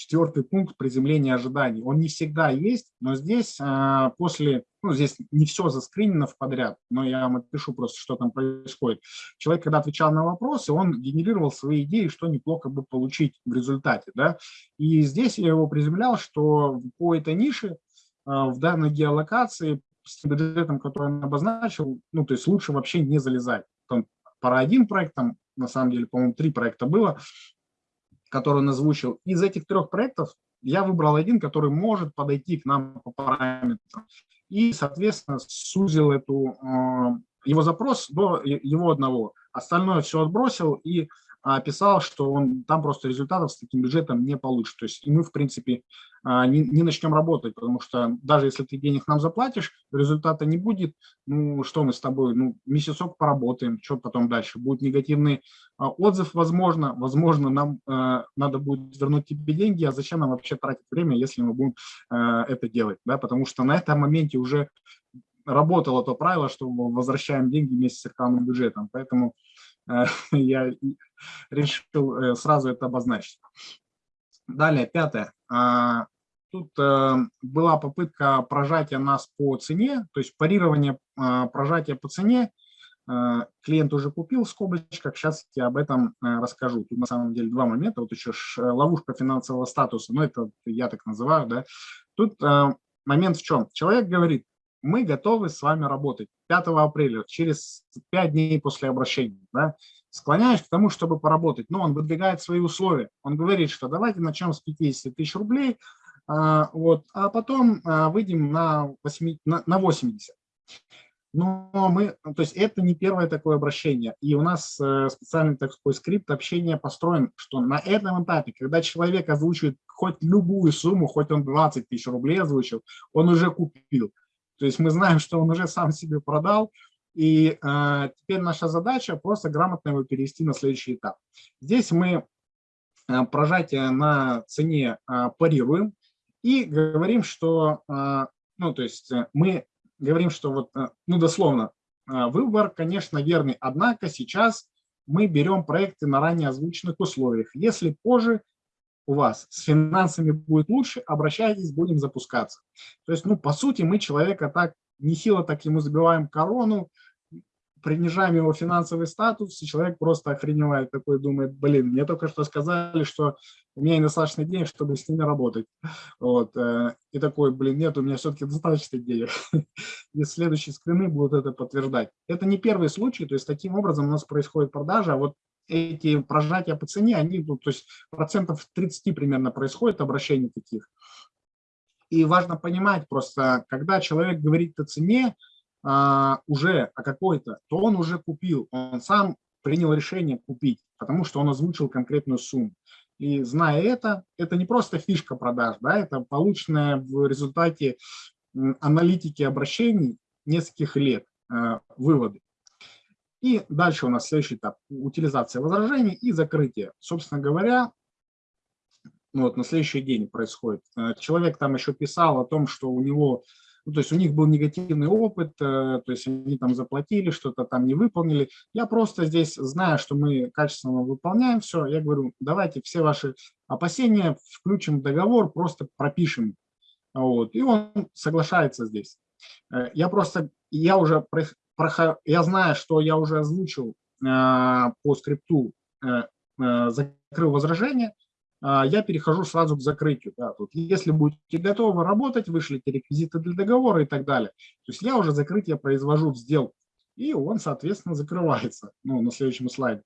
четвертый пункт приземления ожиданий. Он не всегда есть, но здесь э, после, ну, здесь не все заскринено в подряд, но я вам отпишу просто, что там происходит. Человек, когда отвечал на вопросы, он генерировал свои идеи, что неплохо бы получить в результате, да, и здесь я его приземлял, что по этой нише э, в данной геолокации с бюджетом, который он обозначил, ну, то есть лучше вообще не залезать. Там пара один проект, там на самом деле, по-моему, три проекта было, который он озвучил. Из этих трех проектов я выбрал один, который может подойти к нам по параметрам. И, соответственно, сузил эту, э, его запрос до его одного. Остальное все отбросил и писал, что он там просто результатов с таким бюджетом не получит. То есть и мы, в принципе, а, не, не начнем работать, потому что даже если ты денег нам заплатишь, результата не будет, ну что мы с тобой, ну месяцок поработаем, что потом дальше, будет негативный а, отзыв, возможно, возможно нам надо будет вернуть тебе деньги, а зачем нам вообще тратить время, если мы будем это делать, да, потому что на этом моменте уже работало то правило, что возвращаем деньги вместе с рекламным бюджетом, поэтому я решил э, сразу это обозначить. Далее, пятое. А, тут э, была попытка прожатия нас по цене, то есть парирование а, прожатия по цене. Э, клиент уже купил в сейчас я об этом расскажу. Тут на самом деле два момента. Вот еще ловушка финансового статуса, ну это я так называю. да. Тут момент в чем? Человек говорит, мы готовы с вами работать 5 апреля, через 5 дней после обращения. Да? склоняюсь к тому, чтобы поработать. Но он выдвигает свои условия. Он говорит, что давайте начнем с 50 тысяч рублей, а, вот, а потом а, выйдем на, 8, на, на 80. Но мы, то есть это не первое такое обращение. И у нас э, специальный такой скрипт общения построен, что на этом этапе, когда человек озвучивает хоть любую сумму, хоть он 20 тысяч рублей озвучил, он уже купил. То есть мы знаем, что он уже сам себе продал, и э, теперь наша задача просто грамотно его перевести на следующий этап. Здесь мы э, прожатие на цене э, парируем и говорим, что, э, ну, то есть э, мы говорим, что вот, э, ну, дословно, э, выбор, конечно, верный, однако сейчас мы берем проекты на ранее озвученных условиях. Если позже у вас с финансами будет лучше, обращайтесь, будем запускаться. То есть, ну, по сути, мы человека так нехило так ему забиваем корону, принижаем его финансовый статус, и человек просто охреневает, такой думает, блин, мне только что сказали, что у меня недостаточно денег, чтобы с ними работать. Вот. Э, и такой, блин, нет, у меня все-таки достаточно денег. И следующие скрины будут это подтверждать. Это не первый случай, то есть таким образом у нас происходит продажа, а вот эти прожатия по цене, они, ну, то есть процентов 30 примерно происходит обращений таких. И важно понимать просто, когда человек говорит о цене а, уже о какой-то, то он уже купил, он сам принял решение купить, потому что он озвучил конкретную сумму. И зная это, это не просто фишка продаж, да, это полученная в результате аналитики обращений нескольких лет э, выводы. И дальше у нас следующий этап – утилизация возражений и закрытие. Собственно говоря, ну вот на следующий день происходит. Э, человек там еще писал о том, что у него, ну, то есть у них был негативный опыт, э, то есть они там заплатили, что-то там не выполнили. Я просто здесь, зная, что мы качественно выполняем все, я говорю, давайте все ваши опасения включим в договор, просто пропишем. Вот. И он соглашается здесь. Э, я просто, я уже, я знаю, что я уже озвучил по скрипту, закрыл возражение, я перехожу сразу к закрытию. Да, тут, если будете готовы работать, вышлите реквизиты для договора и так далее. То есть я уже закрытие произвожу в сделку, и он, соответственно, закрывается ну, на следующем слайде.